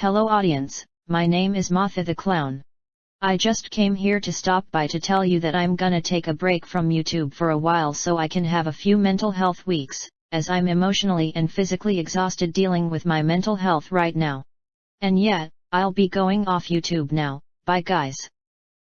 Hello audience, my name is Motha the Clown. I just came here to stop by to tell you that I'm gonna take a break from YouTube for a while so I can have a few mental health weeks, as I'm emotionally and physically exhausted dealing with my mental health right now. And yet, I'll be going off YouTube now, bye guys.